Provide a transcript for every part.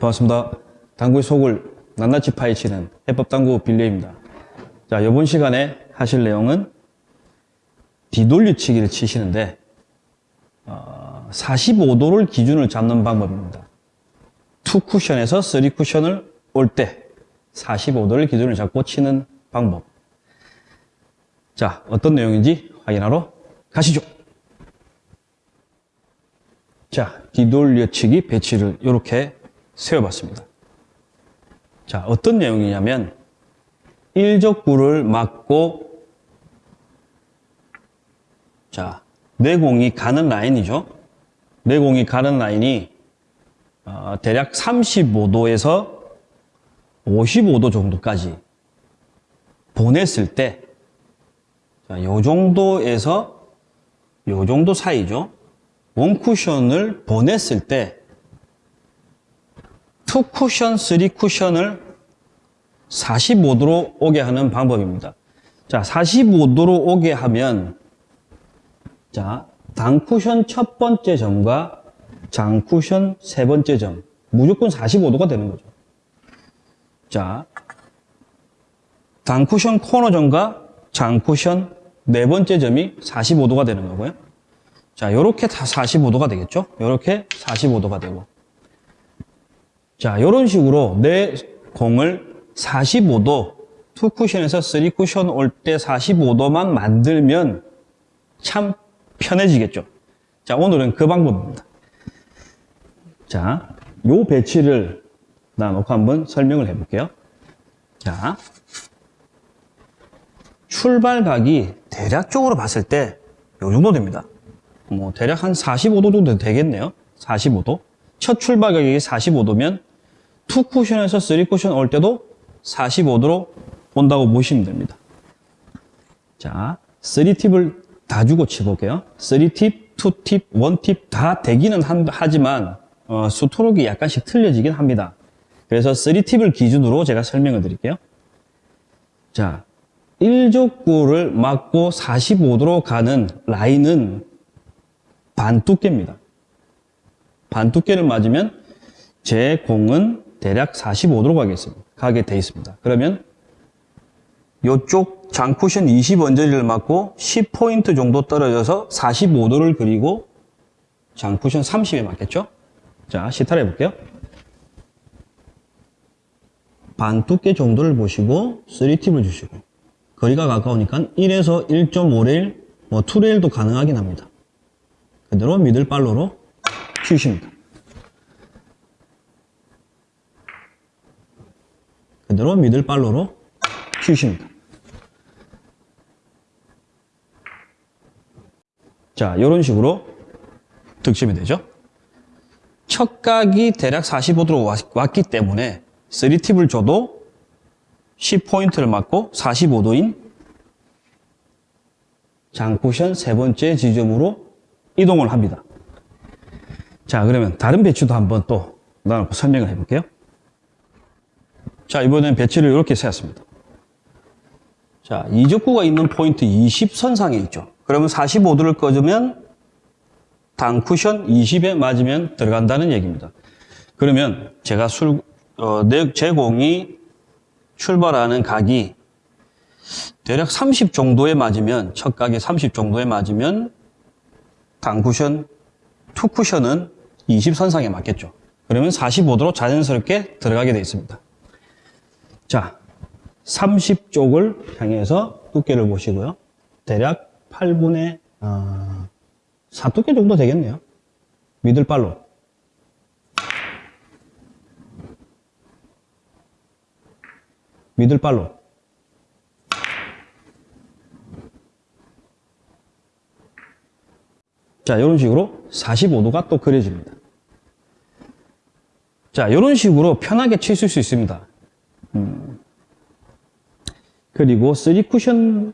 반갑습니다. 당구의 속을 낱낱이 파헤치는 해법당구 빌려입니다. 자, 이번 시간에 하실 내용은 뒤돌려치기를 치시는데 어, 45도를 기준을 잡는 방법입니다. 2쿠션에서 3쿠션을 올 때 45도를 기준을 잡고 치는 방법. 자, 어떤 내용인지 확인하러 가시죠. 자, 뒤돌려치기 배치를 이렇게 세워봤습니다. 자, 어떤 내용이냐면 일적구를 맞고 자, 내공이 가는 라인이죠. 내공이 가는 라인이 어, 대략 35도에서 55도 정도까지 보냈을 때, 자, 요 정도에서 요 정도 사이죠. 원쿠션을 보냈을 때, 투쿠션, 쓰리쿠션을 45도로 오게 하는 방법입니다. 자, 45도로 오게 하면, 자, 단쿠션 첫 번째 점과 장쿠션 세 번째 점, 무조건 45도가 되는 거죠. 자, 단쿠션 코너 점과 장쿠션 네 번째 점이 45도가 되는 거고요. 자, 요렇게 다 45도가 되겠죠? 요렇게 45도가 되고. 자, 요런 식으로 내 공을 45도, 2쿠션에서 3쿠션 올 때 45도만 만들면 참 편해지겠죠? 자, 오늘은 그 방법입니다. 자, 요 배치를 놔놓고 한번 설명을 해볼게요. 자, 출발각이 대략적으로 봤을 때 요 정도 됩니다. 뭐 대략 한 45도 정도 되겠네요. 45도. 첫 출발각이 45도면 2쿠션에서 3쿠션 올 때도 45도로 온다고 보시면 됩니다. 자, 3팁을 다 주고 치볼게요. 3팁, 2팁, 1팁 다 되기는 한- 하지만 어, 수토록이 약간씩 틀려지긴 합니다. 그래서 3팁을 기준으로 제가 설명을 드릴게요. 자, 1족구를 맞고 45도로 가는 라인은 반두께입니다. 반두께를 맞으면 제 공은 대략 45도로 가겠습니다. 가게 돼 있습니다. 그러면 이쪽 장쿠션 20 언저리를 맞고 10포인트 정도 떨어져서 45도를 그리고 장쿠션 30에 맞겠죠? 자, 시타를 해볼게요. 반 두께 정도를 보시고 3팁을 주시고 거리가 가까우니까 1에서 1.5레일, 뭐 2레일도 가능하긴 합니다. 그대로 미들발로로 치십니다. 그대로 미들발로로 치십니다. 자, 이런 식으로 득점이 되죠. 첫 각이 대략 45도로 왔, 기 때문에 3팁을 줘도 10포인트를 맞고 45도인 장쿠션 세 번째 지점으로 이동을 합니다. 자, 그러면 다른 배치도 한번 또 나눠서 설명을 해볼게요. 자, 이번엔 배치를 이렇게 세웠습니다. 자, 이적구가 있는 포인트 20선상에 있죠. 그러면 45도를 꺼주면 단쿠션 20에 맞으면 들어간다는 얘기입니다. 그러면 제가 술, 어, 내, 제 공이 출발하는 각이 대략 30 정도에 맞으면, 첫 각이 30 정도에 맞으면 단쿠션, 투쿠션은 20선상에 맞겠죠. 그러면 45도로 자연스럽게 들어가게 되어 있습니다. 자, 30쪽을 향해서 두께를 보시고요. 대략 8분의 어, 4두께 정도 되겠네요. 미들발로. 미들발로. 자, 이런 식으로 45도가 또 그려집니다. 자, 이런 식으로 편하게 치실 수 있습니다. 음. 그리고 3쿠션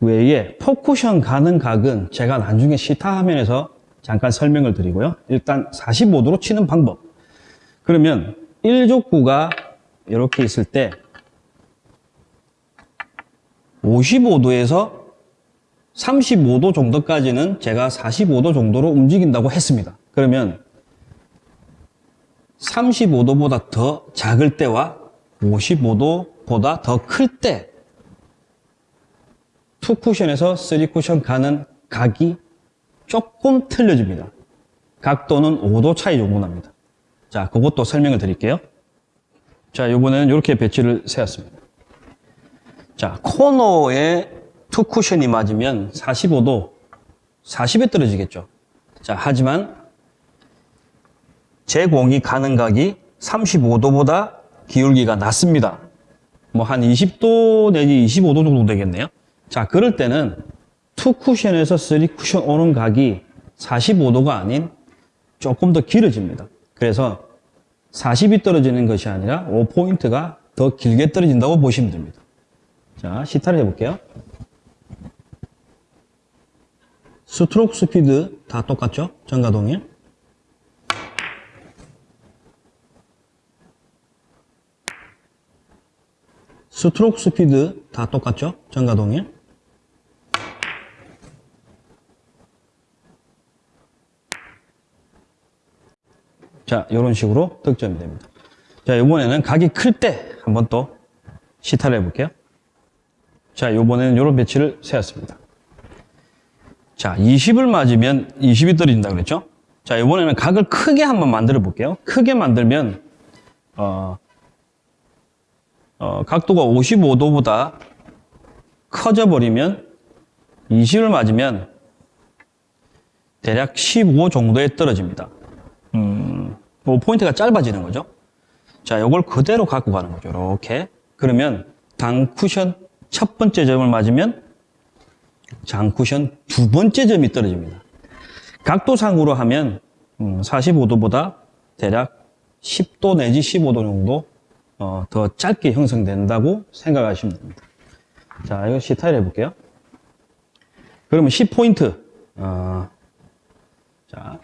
외에 4쿠션 가는 각은 제가 나중에 시타 화면에서 잠깐 설명을 드리고요. 일단 45도로 치는 방법. 그러면 1족구가 이렇게 있을 때 55도에서 35도 정도까지는 제가 45도 정도로 움직인다고 했습니다. 그러면 35도보다 더 작을 때와 55도보다 더 클 때, two cushion에서 three cushion 가는 각이 조금 틀려집니다. 각도는 5도 차이 납니다. 자, 그것도 설명을 드릴게요. 자, 이번에는 이렇게 배치를 세웠습니다. 자, 코너에 two cushion이 맞으면 45도, 40에 떨어지겠죠. 자, 하지만 제 공이 가는 각이 35도보다 기울기가 낮습니다. 뭐 한 20도 내지 25도 정도 되겠네요. 자, 그럴 때는 two cushion에서 three cushion 오는 각이 45도가 아닌 조금 더 길어집니다. 그래서 40이 떨어지는 것이 아니라 5포인트가 더 길게 떨어진다고 보시면 됩니다. 자, 시타를 해볼게요. 스트로크 스피드 다 똑같죠? 전과 동일. 스트로크 스피드 다 똑같죠? 전과 동일. 자, 이런 식으로 득점이 됩니다. 자, 이번에는 각이 클 때 한번 또 시타를 해볼게요. 자, 이번에는 이런 배치를 세웠습니다. 자, 20을 맞으면 20이 떨어진다 그랬죠? 자, 이번에는 각을 크게 한번 만들어 볼게요. 크게 만들면, 어, 어, 각도가 55도보다 커져 버리면 20을 맞으면 대략 15 정도에 떨어집니다. 음, 뭐 포인트가 짧아지는 거죠. 자, 이걸 그대로 갖고 가는 거죠. 이렇게. 그러면 당 쿠션 첫 번째 점을 맞으면 장 쿠션 두 번째 점이 떨어집니다. 각도상으로 하면 45도보다 대략 10도 내지 15도 정도 어, 더 짧게 형성된다고 생각하시면 됩니다. 자, 이거 시타일 해볼게요. 그러면 10포인트. 어, 자,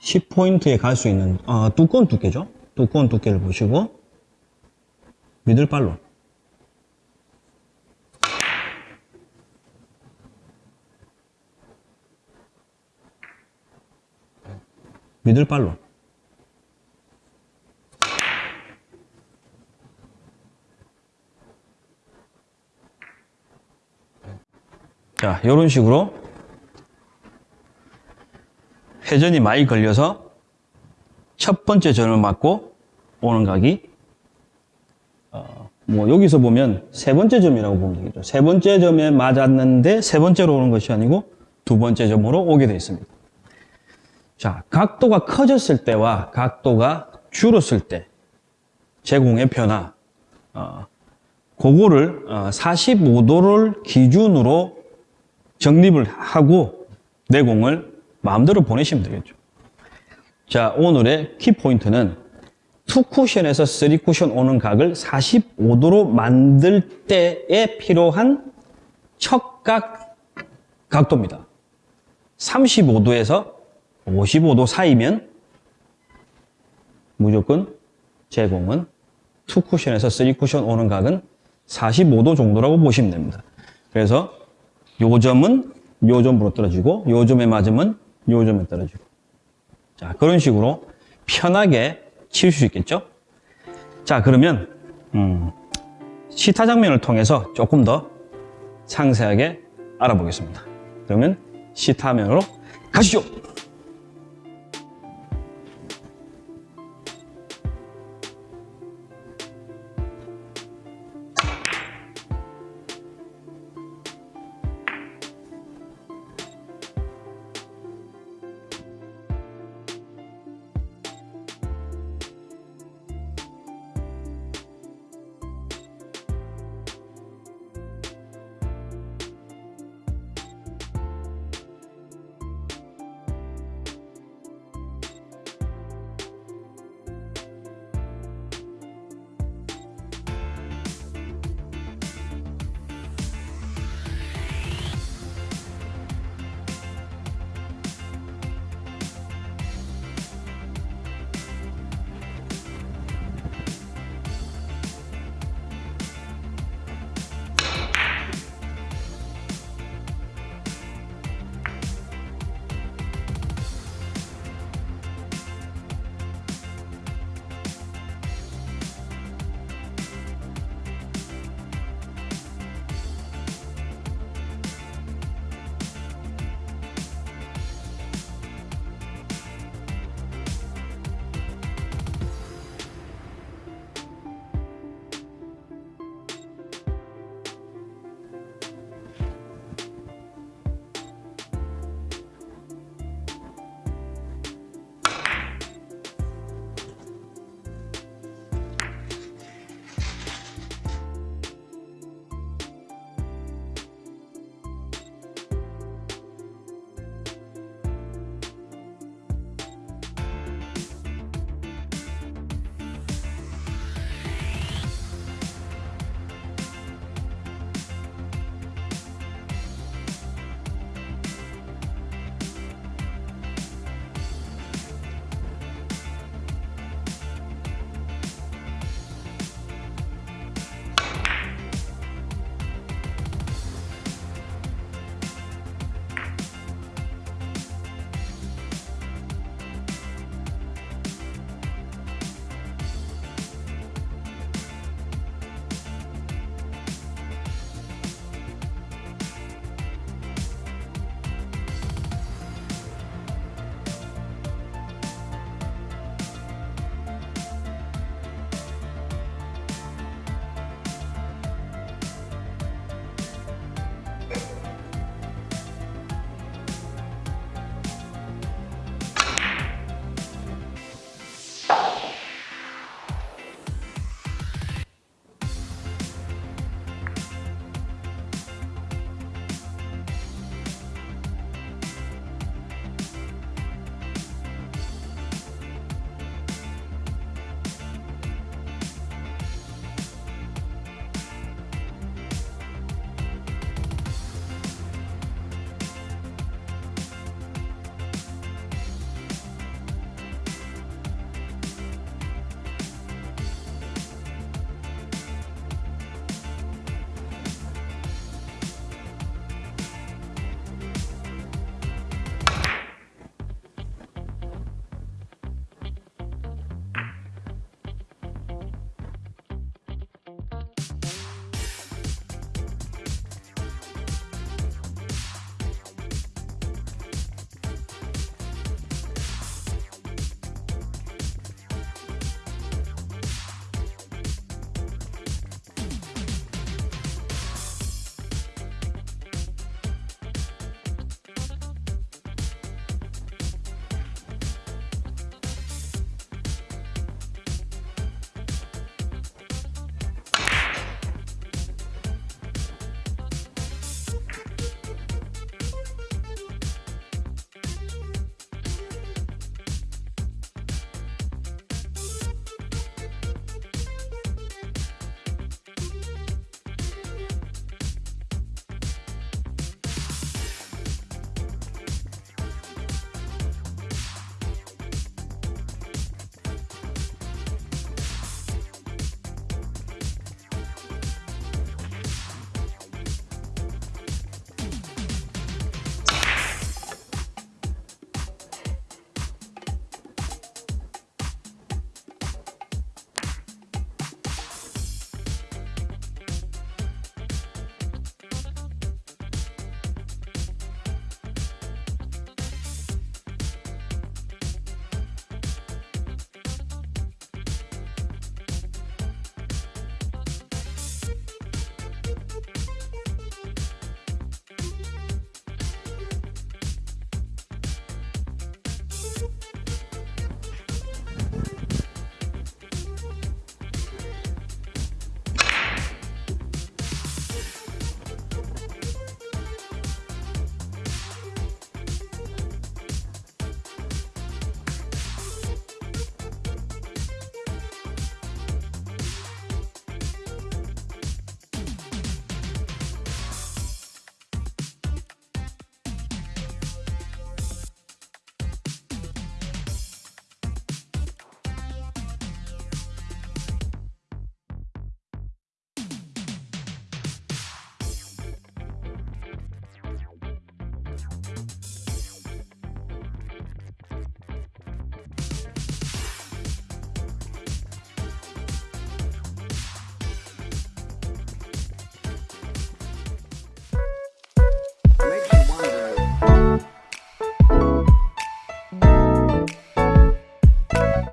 10포인트에 갈 수 있는 어, 두꺼운 두께죠. 두꺼운 두께를 보시고 미들발로 미들발로 자, 이런 식으로 회전이 많이 걸려서 첫 번째 전을 맞고 오는 각이 어, 뭐 여기서 보면 세 번째 점이라고 보면 되겠죠. 세 번째 점에 맞았는데 세 번째로 오는 것이 아니고 두 번째 점으로 오게 되어 있습니다. 자, 각도가 커졌을 때와 각도가 줄었을 때 제공의 변화 어, 그거를 어, 45도를 기준으로 정립을 하고 내공을 마음대로 보내시면 되겠죠. 자, 오늘의 키포인트는 투 쿠션에서 쓰리 쿠션 오는 각을 45도로 만들 때에 필요한 척각 각도입니다. 35도에서 55도 사이면 무조건 제공은 투 쿠션에서 쓰리 쿠션 오는 각은 45도 정도라고 보시면 됩니다. 그래서 요 점은 요 점으로 떨어지고 요 점에 맞으면 요 점에 떨어지고. 자 그런 식으로 편하게 치실 수 있겠죠? 자 그러면 음, 시타 장면을 통해서 조금 더 상세하게 알아보겠습니다. 그러면 시타면으로 가시죠